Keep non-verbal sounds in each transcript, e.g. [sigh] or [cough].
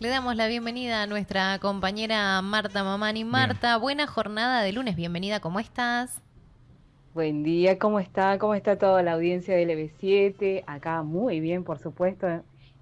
Le damos la bienvenida a nuestra compañera Marta Mamani. Marta, buena jornada de lunes, bienvenida, ¿cómo estás? Buen día, ¿cómo está? ¿Cómo está toda la audiencia del LB7? Acá muy bien, por supuesto,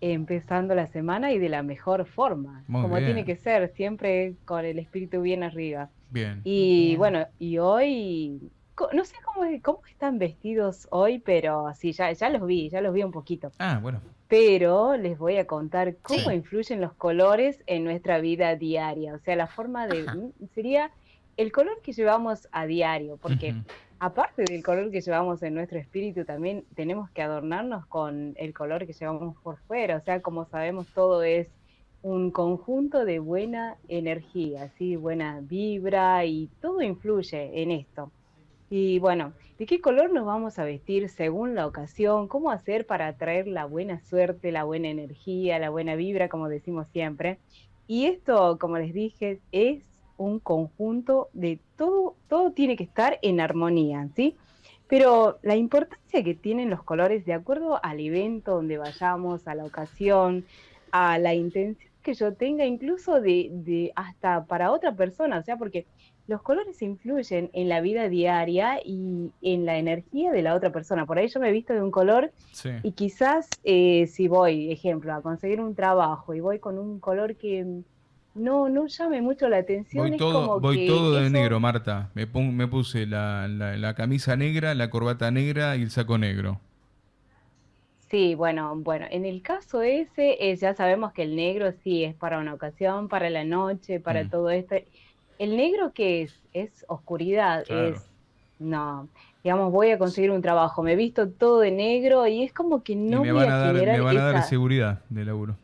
empezando la semana y de la mejor forma, como tiene que ser, siempre con el espíritu bien arriba. Bien. Y bueno, y hoy, no sé cómo, cómo están vestidos hoy, pero sí, ya, ya los vi, ya los vi un poquito. Ah, bueno pero les voy a contar cómo influyen los colores en nuestra vida diaria. O sea, la forma de... sería el color que llevamos a diario, porque aparte del color que llevamos en nuestro espíritu, también tenemos que adornarnos con el color que llevamos por fuera. O sea, como sabemos, todo es un conjunto de buena energía, ¿sí? buena vibra y todo influye en esto. Y bueno, ¿de qué color nos vamos a vestir según la ocasión? ¿Cómo hacer para atraer la buena suerte, la buena energía, la buena vibra, como decimos siempre? Y esto, como les dije, es un conjunto de todo, todo tiene que estar en armonía, ¿sí? Pero la importancia que tienen los colores de acuerdo al evento donde vayamos, a la ocasión, a la intención que yo tenga, incluso de, de hasta para otra persona, o sea, porque los colores influyen en la vida diaria y en la energía de la otra persona. Por ahí yo me he visto de un color y quizás eh, si voy, ejemplo, a conseguir un trabajo y voy con un color que no, no llame mucho la atención. Voy todo, voy todo de negro, Marta. Me, me puse la, la, camisa negra, la corbata negra y el saco negro. Sí, bueno, bueno, en el caso ese, eh, ya sabemos que el negro sí es para una ocasión, para la noche, para mm. todo esto el negro que es, es oscuridad, es, no, digamos, voy a conseguir un trabajo, me he visto todo de negro y es como que no me van a, dar, me van a dar seguridad de laburo.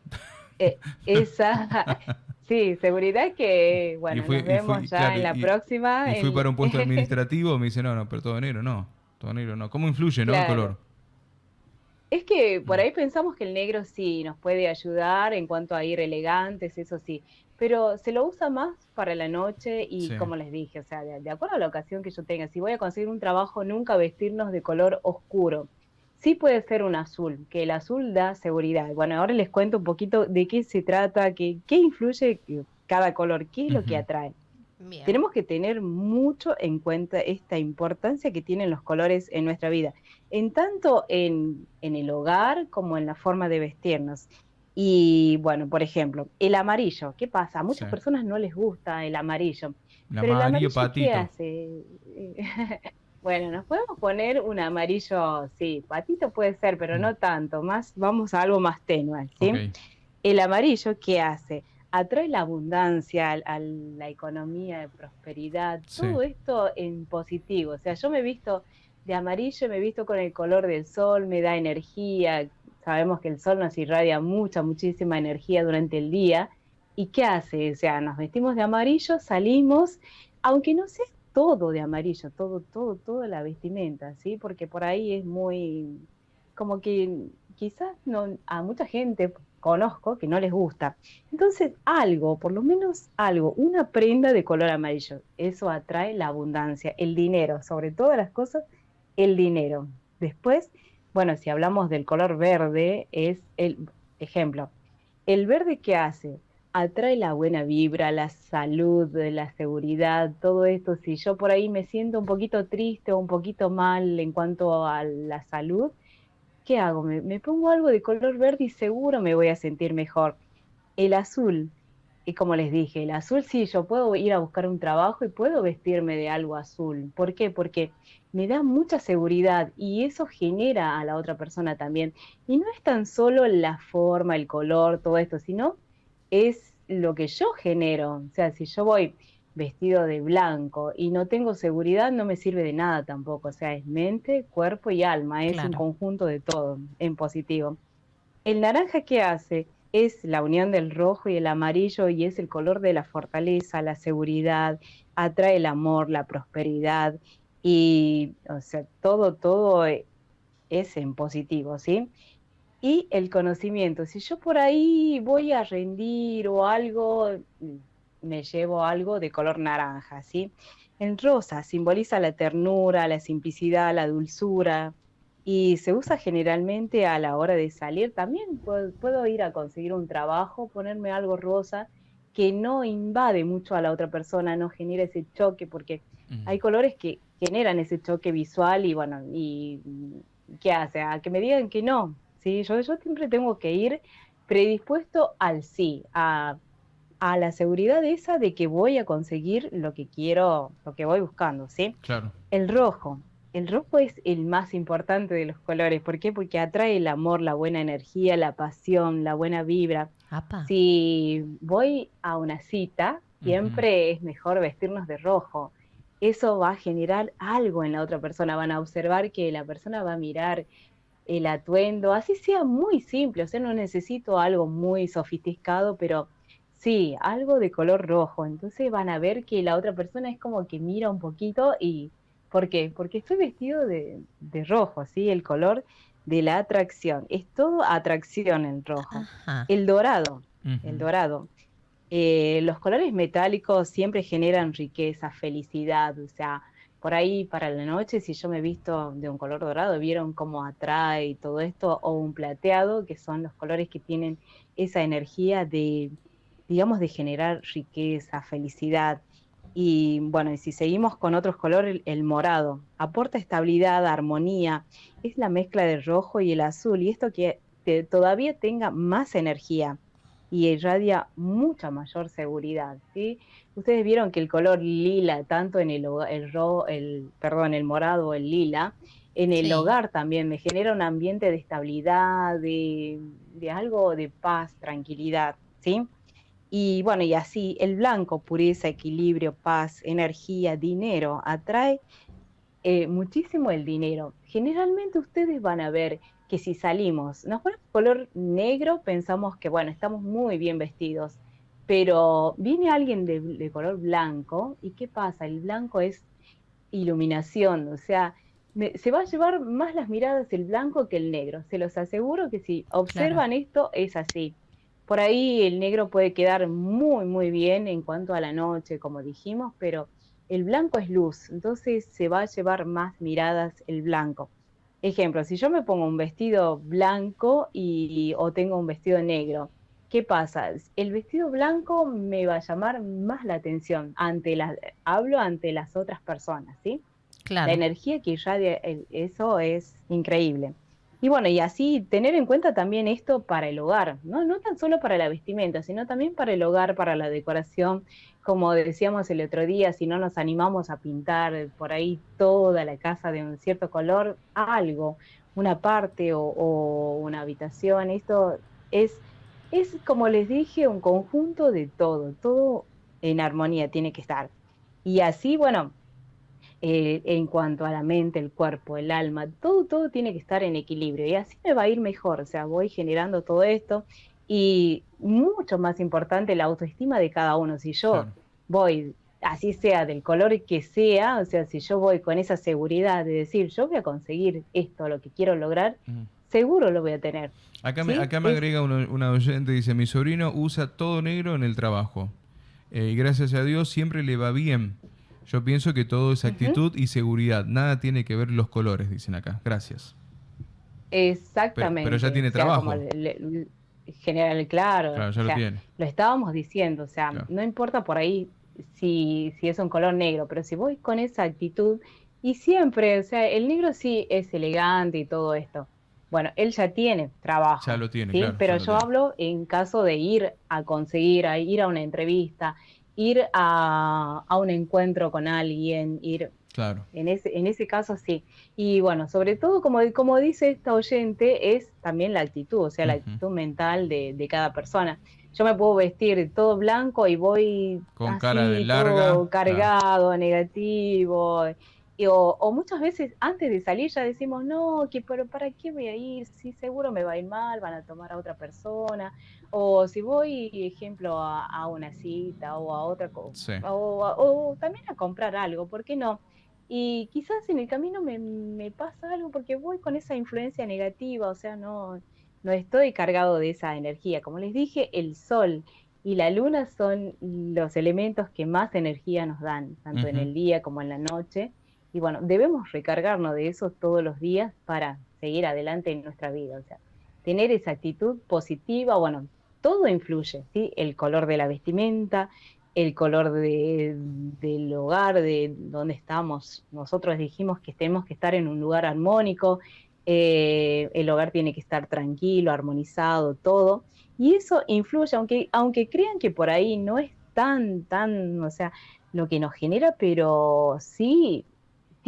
Eh, esa, [laughs] sí, seguridad que, bueno, nos vemos ya en la próxima. Y fui para un puesto [laughs] administrativo, me dice, no, no, pero todo negro, no, todo negro no. ¿Cómo influye, no, el color? Es que por mm. ahí pensamos que el negro sí nos puede ayudar en cuanto a ir elegantes, eso sí, pero se lo usa más para la noche y como les dije, o sea, de, acuerdo a la ocasión que yo tenga, si voy a conseguir un trabajo, nunca vestirnos de color oscuro. Sí puede ser un azul, que el azul da seguridad. Bueno, ahora les cuento un poquito de qué se trata, qué, qué influye cada color, qué es lo que atrae. Tenemos que tener mucho en cuenta esta importancia que tienen los colores en nuestra vida, en tanto en, en el hogar como en la forma de vestirnos. Y bueno, por ejemplo, el amarillo, ¿qué pasa? A muchas personas no les gusta el amarillo. El pero amarillo, el amarillo ¿qué hace? [laughs] bueno, nos podemos poner un amarillo, sí, patito puede ser, pero no mm. tanto, más vamos a algo más tenue, ¿sí? El amarillo, ¿qué hace? Atrae la abundancia, a la economía de prosperidad, todo esto en positivo. O sea, yo me he visto de amarillo, me he visto con el color del sol, me da energía, Sabemos que el sol nos irradia mucha, muchísima energía durante el día. ¿Y qué hace? O sea, nos vestimos de amarillo, salimos, aunque no sea todo de amarillo, todo, todo, toda la vestimenta, ¿sí? Porque por ahí es muy, como que quizás no, a mucha gente conozco que no les gusta. Entonces, algo, por lo menos algo, una prenda de color amarillo, eso atrae la abundancia, el dinero, sobre todas las cosas, el dinero. Después, bueno, si hablamos del color verde, es el ejemplo. El verde que hace atrae la buena vibra, la salud, la seguridad, todo esto. Si yo por ahí me siento un poquito triste o un poquito mal en cuanto a la salud, ¿qué hago? Me, pongo algo de color verde y seguro me voy a sentir mejor. El azul y como les dije, el azul sí, yo puedo ir a buscar un trabajo y puedo vestirme de algo azul. ¿Por qué? Porque me da mucha seguridad y eso genera a la otra persona también. Y no es tan solo la forma, el color, todo esto, sino es lo que yo genero. O sea, si yo voy vestido de blanco y no tengo seguridad, no me sirve de nada tampoco. O sea, es mente, cuerpo y alma, es un conjunto de todo en positivo. El naranja, ¿qué hace? es la unión del rojo y el amarillo y es el color de la fortaleza, la seguridad, atrae el amor, la prosperidad y, o sea, todo, todo es en positivo, ¿sí? Y el conocimiento, si yo por ahí voy a rendir o algo, me llevo algo de color naranja, ¿sí? En rosa simboliza la ternura, la simplicidad, la dulzura, y se usa generalmente a la hora de salir. También puedo, ir a conseguir un trabajo, ponerme algo rosa que no invade mucho a la otra persona, no genera ese choque, porque hay colores que generan ese choque visual y bueno, y ¿qué hace? A que me digan que no, ¿sí? Yo, yo siempre tengo que ir predispuesto al sí, a, a la seguridad esa de que voy a conseguir lo que quiero, lo que voy buscando, ¿sí? Claro. El rojo, el rojo es el más importante de los colores. ¿Por qué? Porque atrae el amor, la buena energía, la pasión, la buena vibra. Si voy a una cita, siempre es mejor vestirnos de rojo. Eso va a generar algo en la otra persona. Van a observar que la persona va a mirar el atuendo, así sea muy simple. O sea, no necesito algo muy sofisticado, pero sí, algo de color rojo. Entonces van a ver que la otra persona es como que mira un poquito y ¿Por qué? Porque estoy vestido de, rojo, ¿sí? El color de la atracción. Es todo atracción en rojo. El dorado, el dorado. Eh, los colores metálicos siempre generan riqueza, felicidad, o sea, por ahí para la noche, si yo me he visto de un color dorado, vieron cómo atrae todo esto, o un plateado, que son los colores que tienen esa energía de, digamos, de generar riqueza, felicidad. Y bueno, y si seguimos con otros colores, el, morado aporta estabilidad, armonía, es la mezcla del rojo y el azul, y esto que todavía tenga más energía y irradia mucha mayor seguridad. ¿sí? Ustedes vieron que el color lila, tanto en el, el, el, perdón, el morado o el lila, en el hogar también me genera un ambiente de estabilidad, de, de algo de paz, tranquilidad. ¿sí? Y bueno, y así el blanco, pureza, equilibrio, paz, energía, dinero, atrae eh, muchísimo el dinero. Generalmente ustedes van a ver que si salimos, nos ponemos color negro, pensamos que bueno, estamos muy bien vestidos, pero viene alguien de, color blanco y ¿qué pasa? El blanco es iluminación, o sea, se va a llevar más las miradas el blanco que el negro. Se los aseguro que si observan esto es así. Por ahí el negro puede quedar muy, muy bien en cuanto a la noche, como dijimos, pero el blanco es luz, entonces se va a llevar más miradas el blanco. Ejemplo, si yo me pongo un vestido blanco y, o tengo un vestido negro, ¿qué pasa? El vestido blanco me va a llamar más la atención ante las, hablo ante las otras personas, ¿sí? Claro. La energía que irradia eso es increíble. Y bueno, y así tener en cuenta también esto para el hogar, ¿no? No tan solo para la vestimenta, sino también para el hogar, para la decoración. Como decíamos el otro día, si no nos animamos a pintar por ahí toda la casa de un cierto color, algo, una parte o, una habitación, esto es, es, como les dije, un conjunto de todo, todo en armonía tiene que estar. Y así, bueno, eh, en cuanto a la mente, el cuerpo, el alma, todo, todo tiene que estar en equilibrio y así me va a ir mejor, o sea, voy generando todo esto y mucho más importante la autoestima de cada uno, si yo voy, así sea del color que sea, o sea, si yo voy con esa seguridad de decir, yo voy a conseguir esto, lo que quiero lograr, seguro lo voy a tener. Acá me, acá me agrega una, una oyente, dice, mi sobrino usa todo negro en el trabajo. Eh, y gracias a Dios siempre le va bien. Yo pienso que todo es actitud y seguridad. Nada tiene que ver los colores, dicen acá. Gracias. Exactamente. Pero, ya tiene trabajo. general, claro. Claro, ya lo tiene. Lo estábamos diciendo, o sea, no importa por ahí si, si es un color negro, pero si voy con esa actitud y siempre, o sea, el negro sí es elegante y todo esto. Bueno, él ya tiene trabajo. Ya lo tiene, ¿sí? Pero yo hablo en caso de ir a conseguir, a ir a una entrevista, ir a, un encuentro con alguien, ir... Claro. En ese, en ese caso sí. Y bueno, sobre todo, como, como dice esta oyente, es también la actitud, o sea, la actitud mental de, cada persona. Yo me puedo vestir todo blanco y voy con cara de larga, cargado, negativo. O, muchas veces antes de salir ya decimos, no, que pero ¿para qué voy a ir? Si seguro me va a ir mal, van a tomar a otra persona. O si voy, ejemplo, a, una cita o a otra cosa, o, también a comprar algo, ¿por qué no? Y quizás en el camino me, pasa algo porque voy con esa influencia negativa, o sea, no, no estoy cargado de esa energía. Como les dije, el sol y la luna son los elementos que más energía nos dan, tanto en el día como en la noche. Y bueno, debemos recargarnos de eso todos los días para seguir adelante en nuestra vida. O sea, tener esa actitud positiva, bueno, todo influye, ¿sí? El color de la vestimenta, el color del hogar, de donde estamos. Nosotros dijimos que tenemos que estar en un lugar armónico, eh, el hogar tiene que estar tranquilo, armonizado, todo. Y eso influye, aunque, aunque crean que por ahí no es tan, tan, o sea, lo que nos genera, pero sí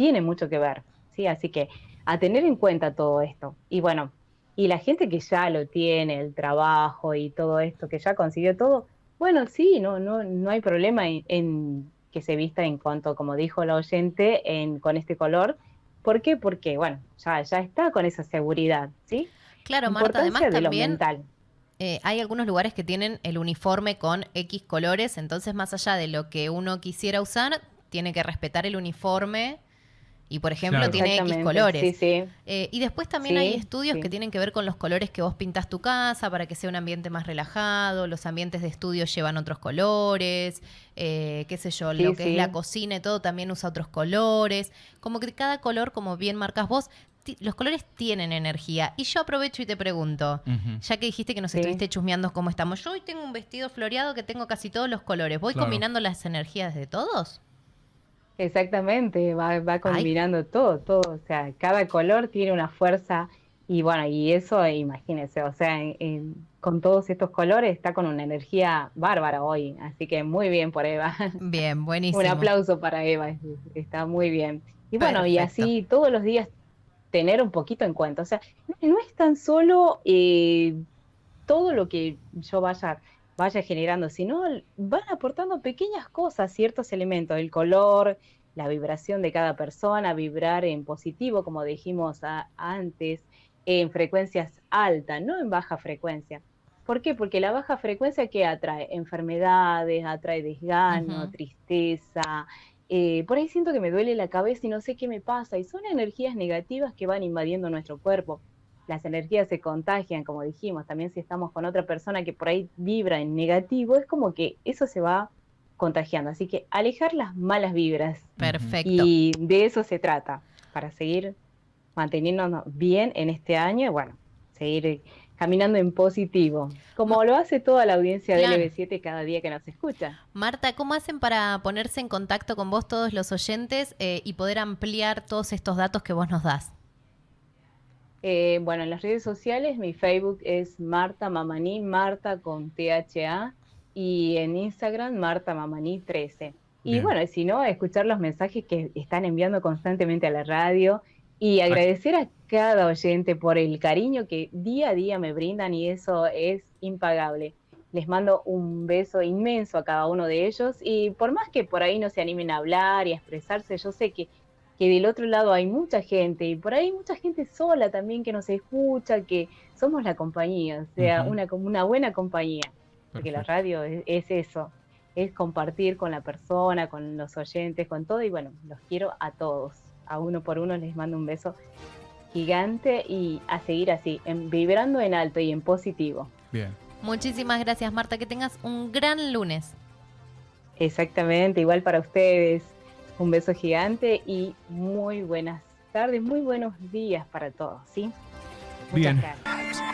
tiene mucho que ver, ¿sí? Así que a tener en cuenta todo esto. Y bueno, y la gente que ya lo tiene, el trabajo y todo esto, que ya consiguió todo, bueno, sí, no, no, no hay problema en, que se vista en cuanto, como dijo la oyente, en, con este color. ¿Por qué? Porque, bueno, ya, ya está con esa seguridad, ¿sí? Claro, Marta, además también eh, hay algunos lugares que tienen el uniforme con X colores, entonces más allá de lo que uno quisiera usar, tiene que respetar el uniforme y, por ejemplo, tiene X colores. Eh, y después también hay estudios que tienen que ver con los colores que vos pintas tu casa para que sea un ambiente más relajado. Los ambientes de estudio llevan otros colores, eh, qué sé yo, lo que es la cocina y todo también usa otros colores. Como que cada color, como bien marcas vos, los colores tienen energía. Y yo aprovecho y te pregunto, ya que dijiste que nos estuviste chusmeando cómo estamos, yo hoy tengo un vestido floreado que tengo casi todos los colores. ¿Voy combinando las energías de todos? Exactamente, va, combinando todo, todo. O sea, cada color tiene una fuerza y bueno, y eso, imagínense, o sea, con todos estos colores está con una energía bárbara hoy. Así que muy bien por Eva. [laughs] Bien, buenísimo. Un aplauso para Eva, está muy bien. Y bueno, y así todos los días tener un poquito en cuenta. O sea, no, es tan solo eh, todo lo que yo vaya, vaya generando, sino van aportando pequeñas cosas, ciertos elementos, el color, la vibración de cada persona, vibrar en positivo, como dijimos antes, en frecuencias altas, no en baja frecuencia. ¿Por qué? Porque la baja frecuencia que atrae enfermedades, atrae desgano, tristeza, eh, por ahí siento que me duele la cabeza y no sé qué me pasa, y son energías negativas que van invadiendo nuestro cuerpo. Las energías se contagian, como dijimos, también si estamos con otra persona que por ahí vibra en negativo, es como que eso se va contagiando. Así que alejar las malas vibras. Perfecto. Y de eso se trata, para seguir manteniéndonos bien en este año y bueno, seguir caminando en positivo, como lo hace toda la audiencia de LB7 cada día que nos escucha. Marta, ¿cómo hacen para ponerse en contacto con vos todos los oyentes eh, y poder ampliar todos estos datos que vos nos das? Eh, bueno, en las redes sociales mi Facebook es Marta Mamani, Marta con THA, y en Instagram Marta Mamani 13. Y bueno, si no, escuchar los mensajes que están enviando constantemente a la radio y agradecer a cada oyente por el cariño que día a día me brindan y eso es impagable. Les mando un beso inmenso a cada uno de ellos y por más que por ahí no se animen a hablar y a expresarse, yo sé que, que del otro lado hay mucha gente y por ahí mucha gente sola también que nos escucha, que somos la compañía, o sea, una, una buena compañía, porque la radio es eso, es compartir con la persona, con los oyentes, con todo y bueno, los quiero a todos a uno por uno les mando un beso gigante y a seguir así, en, vibrando en alto y en positivo. Bien. Muchísimas gracias Marta, que tengas un gran lunes. Exactamente, igual para ustedes. Un beso gigante y muy buenas tardes, muy buenos días para todos, ¿sí? Muchas Bien. Gracias.